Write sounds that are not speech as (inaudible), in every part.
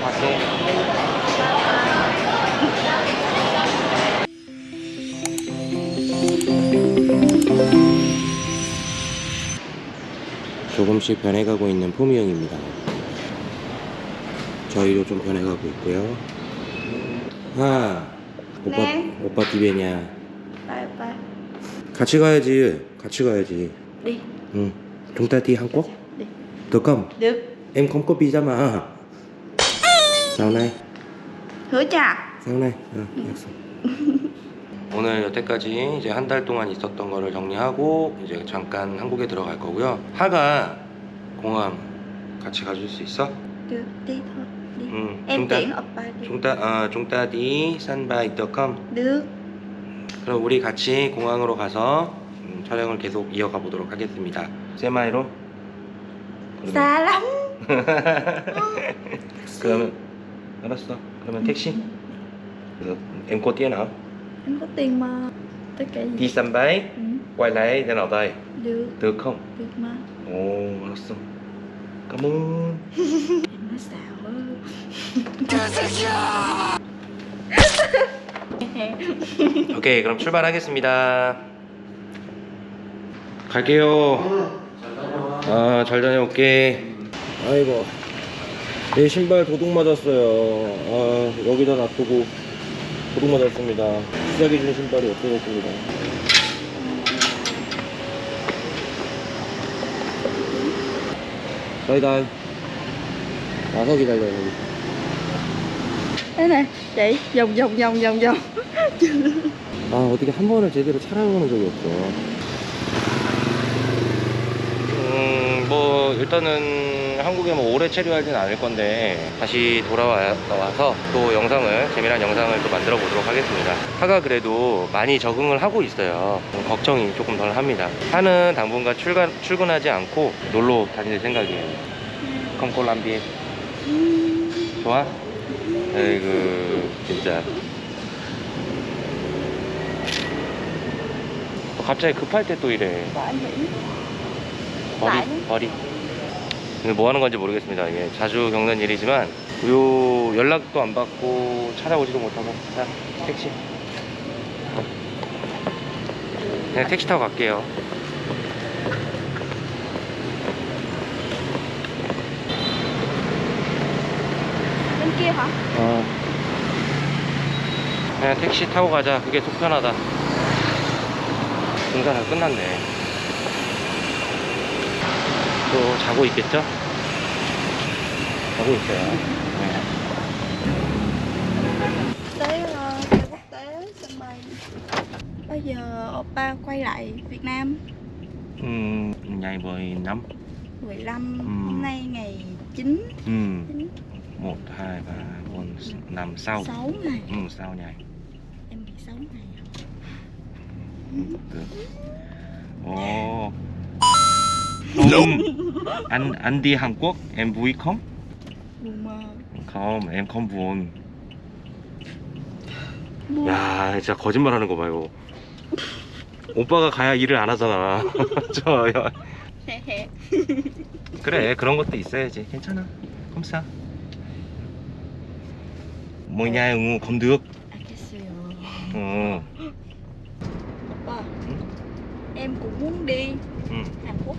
갈게. 조금씩 변해가고 있는 포미형입니다. 저희도 좀 변해가고 있고요. 아, 오빠, 네. 오빠 디베냐. Bye bye. 같이 가야지. 같이 가야지. Đi. 응. chúng ta đi Hàn Quốc. Đi. Được không? Được. Em không có visa mà. Sau này. Hứa chà. sau này. 어, 약속. 오늘 여태까지 이제 한 달 동안 있었던 거를 정리하고 이제 잠깐 한국에 들어갈 거고요. 하가 공항 같이 가줄 수 있어? Được. Đi thôi. Đi. 응. Em chúng ta tiễn oppa đi. chúng ta 어, chúng ta đi sân bay được không? Được. 그럼 우리 같이 공항으로 가서 음, 촬영을 계속 이어가 보도록 하겠습니다. 세마이로? lắm. 그러면 (laughs) 알았어. 그러면 택시. Được. Em có tiền hả? Em có tiền mà. Tất cả gì? Đi sân bay, Ừ. quay lại đến ở đây. Được. Được không? Được mà. 오, 알았어. Cảm ơn. Em nói xạo 오케이, 그럼 출발하겠습니다. 갈게요. 아, 잘 다녀올게. 아이고. 내 신발 도둑 맞았어요. 아, 여기다 놔두고 도둑 맞았습니다. 시작해준 신발이 없어졌습니다. 다이다이. 와서 기다려, 여기. Vòng vòng vòng vòng vòng. 아 어떻게 한 번을 제대로 촬영해본 적이 없어 음 뭐 일단은 한국에 뭐 오래 체류하진 않을 건데 다시 돌아와서 또 영상을 재미난 영상을 또 만들어 보도록 하겠습니다. 하가 그래도 많이 적응을 하고 있어요. 좀 걱정이 조금 덜 합니다. 하는 당분간 출근, 출근하지 않고 놀러 다닐 생각이에요. 컴콜람비 좋아? 에이그 진짜. 갑자기 급할 때 또 이래 나는? 머리 근데 뭐 하는 건지 모르겠습니다 이게 자주 겪는 일이지만 요 연락도 안 받고 찾아오지도 못하고 자 택시 어. 그냥 택시 타고 갈게요? 어. 그냥 택시 타고 가자 그게 속 편하다 다 끝났네 또 자고 있겠죠? 자고 있어요 네. Tới ờ, sân quốc tế sân bay. Bây giờ oppa quay lại Việt Nam 음, ngày 15 15 Ừ. hôm nay ngày 9 음, 9 1, 2, 3, 4, 5, 6 6 ngày 음, 6 ngày em bị 6 ngày được Ồ Không Anh, anh đi Hàn Quốc em vui không? buồn mơ không em không buồn buồn 야 진짜 거짓말 하는 거 봐요 오빠가 가야 일을 안 하잖아 저 여- 그래 그런 것도 있어야지 괜찮아 검사 뭐냐 응우 검득 알겠어요 어, oppa em cũng muốn đi 응. Hàn Quốc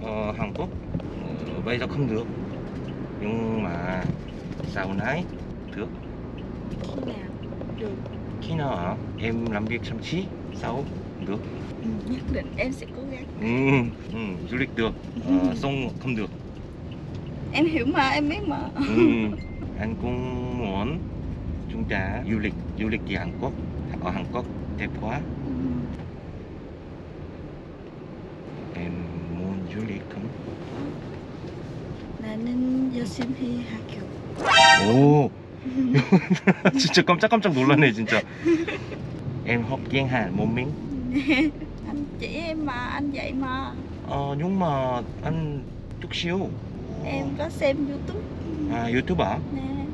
ờ, Hàn Quốc. Ờ, bây giờ không được. Nhưng mà sau này được. Khi nào được? Khi nào hả? em làm việc chăm chỉ sau được. Ừ, nhất định em sẽ cố gắng. Ừ, ừ, du lịch được. Ờ, xong không được. Em hiểu mà em biết mà. Ừ, anh cũng muốn chúng ta du lịch du lịch đi Hàn Quốc ở Hàn Quốc đẹp quá. Ừ. không 나는 열심히 학교 오 진짜 깜짝깜짝 놀랐네 진짜 em học tiếng Hàn một mình anh chỉ em mà anh dạy mà ờ, nhưng mà anh chút xíu em có xem youtube 아 유튜버 nè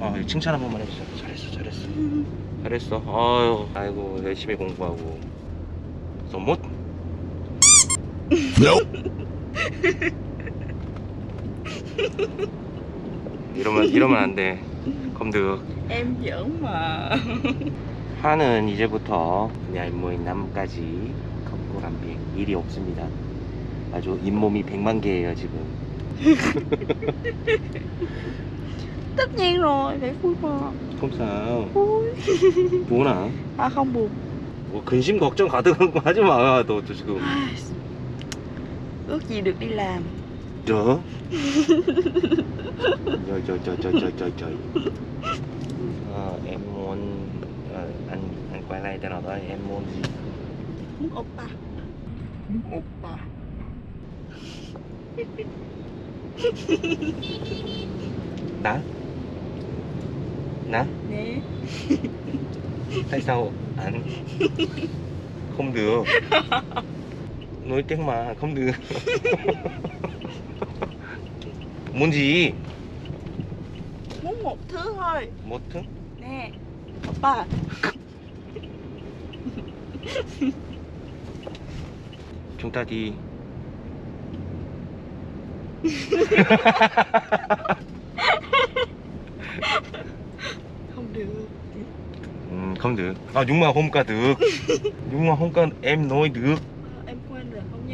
어, 칭찬 한 번만 해주세요 잘했어 잘했어 잘했어 아유 아이고 열심히 공부하고 소못 이러면 이러면 안 돼. 검 được. Em giỡn mà 하는 이제부터 내일 모임 남까지 걷고 간 비행 일이 없습니다. 아주 잇몸이 100만 개예요 지금. Tất nhiên rồi, phải vui mà không sao. Vui buồn à? À không buồn 뭐 근심 걱정 가득한 거 하지 마. 너, 너 지금. Ước gì được đi làm. Trời Trời trời trời trời trời trời trời. À, Em muốn ờ, à, Anh anh quay lại tên nào thôi. em muốn. Gì Muốn oppa Muốn oppa Đã Nè Nè. Tại sao anh Không được? (laughs) nói tiếng mà không được muốn gì Muốn một thứ thôi một thứ Nè Oppa chúng ta đi Không được Ừ, không được à nhưng mà không ca được nhưng mà không ca em nói được Ờ, Em quên rồi, không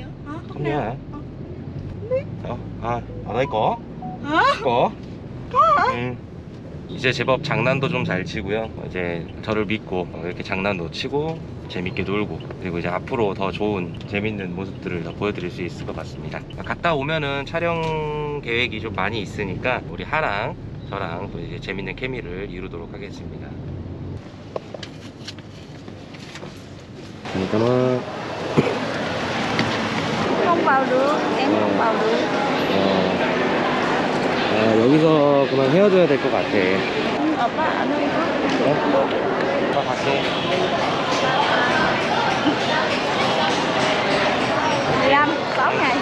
hả Không. 어, 아, ở đây có Hả? có 음. 이제 제법 장난도 좀 잘 치고요. 이제 저를 믿고 어, 이렇게 장난도 치고 재밌게 놀고 그리고 이제 앞으로 더 좋은 재밌는 모습들을 더 보여드릴 수 있을 것 같습니다. 갔다 오면은 촬영 계획이 좀 많이 있으니까 우리 하랑 저랑 또 이제 재밌는 케미를 이루도록 하겠습니다. 잠깐만 Không vào được Em không vào được 어, 아, 여기서 그만 헤어져야 될 것 같아. Nhưng oppa ở nơi có 어? 갈게. 15, 6 ngày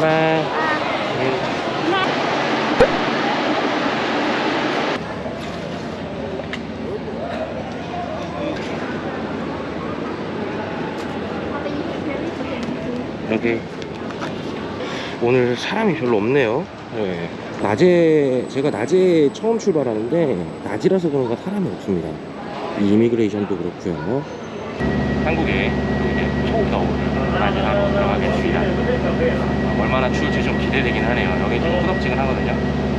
바이 오늘 사람이 별로 없네요. 네. 낮에 제가 낮에 처음 출발하는데 낮이라서 그런가 사람이 없습니다. 이 이미그레이션도 그렇고요. 한국에 이제 초겨울 맞이하러 들어가겠습니다. 얼마나 추울지 좀 기대되긴 하네요. 여기 좀 후덥지근하거든요.